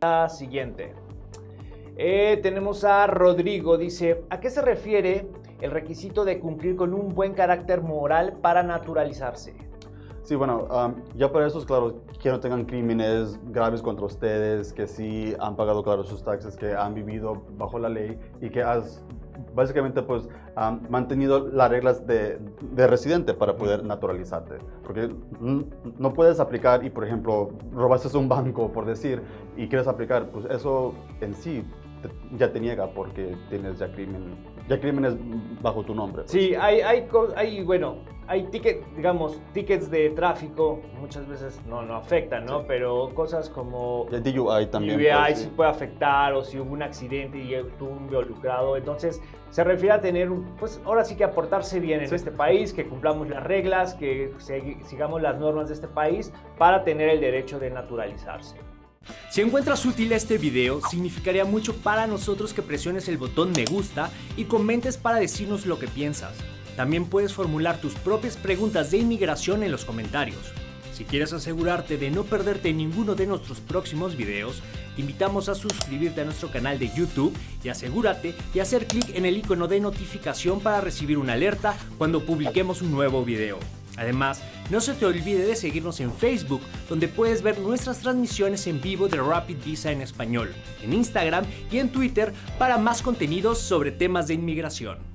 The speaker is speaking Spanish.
La siguiente. Eh, tenemos a Rodrigo, dice, ¿a qué se refiere el requisito de cumplir con un buen carácter moral para naturalizarse? Sí, bueno, ya para eso es claro que no tengan crímenes graves contra ustedes, que sí han pagado, claro, sus taxes, que han vivido bajo la ley y que has básicamente pues mantenido las reglas de, de, residente para poder naturalizarte. Porque no puedes aplicar y, por ejemplo, robaste un banco, por decir, y quieres aplicar, pues eso en sí ya te niega porque tienes ya crimen, ya crímenes bajo tu nombre. Pues. Sí, hay, hay, hay, bueno, hay tickets, digamos, tickets de tráfico, muchas veces no, no afectan, ¿no? Pero cosas como... El DUI también. DUI pues, sí puede afectar o si hubo un accidente y estuvo involucrado. Entonces, se refiere a tener, pues ahora sí que aportarse bien en este país, que cumplamos las reglas, que sigamos las normas de este país para tener el derecho de naturalizarse. Si encuentras útil este video, significaría mucho para nosotros que presiones el botón me gusta y comentes para decirnos lo que piensas. También puedes formular tus propias preguntas de inmigración en los comentarios. Si quieres asegurarte de no perderte ninguno de nuestros próximos videos, te invitamos a suscribirte a nuestro canal de YouTube y asegúrate de hacer clic en el icono de notificación para recibir una alerta cuando publiquemos un nuevo video. Además, no se te olvide de seguirnos en Facebook, donde puedes ver nuestras transmisiones en vivo de Rapid Visa en español, en Instagram y en Twitter para más contenidos sobre temas de inmigración.